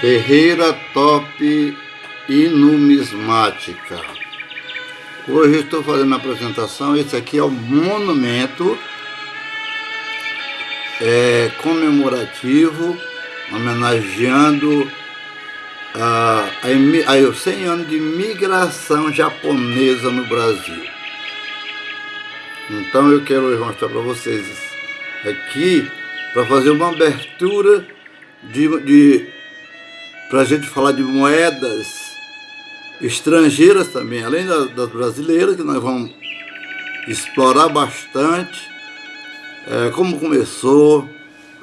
Ferreira Top e Numismática. Hoje estou fazendo a apresentação, esse aqui é o monumento é, comemorativo, homenageando a, a, os 100 anos de migração japonesa no Brasil. Então eu quero mostrar para vocês aqui, para fazer uma abertura de, de para a gente falar de moedas estrangeiras também, além das, das brasileiras, que nós vamos explorar bastante, é, como começou,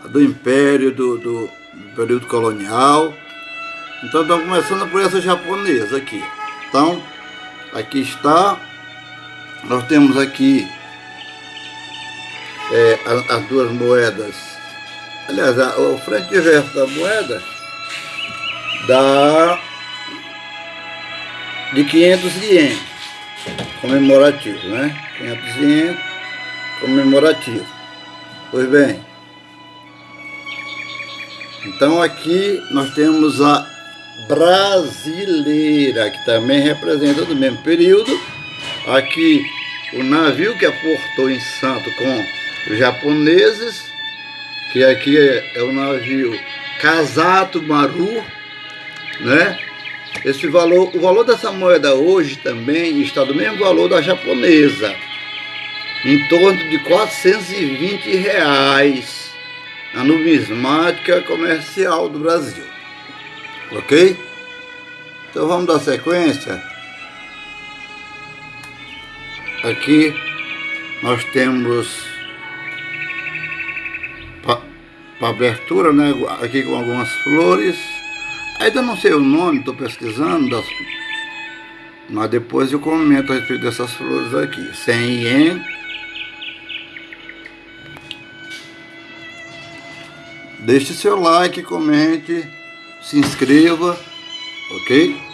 do Império, do, do, do período colonial. Então estamos começando por essa japonesa aqui. Então, aqui está, nós temos aqui é, as, as, duas moedas. Aliás, a, o frente e verso da moeda dá de 500 ienes comemorativo, né? 500 ienes comemorativo. Pois bem, então aqui nós temos a brasileira, que também representa do mesmo período. Aqui o navio que aportou em Santo com os japoneses, que aqui é, é o navio Casato Maru, né? Esse valor, o valor dessa moeda hoje também está do mesmo valor da japonesa, em torno de 420 reais na numismática comercial do Brasil. Ok? Então vamos dar sequência. Aqui nós temos para abertura, né? Aqui com algumas flores. Ainda não sei o nome, estou pesquisando, das... mas depois eu comento a respeito dessas flores aqui. 100 ien. Deixe seu like, comente, se inscreva, ok?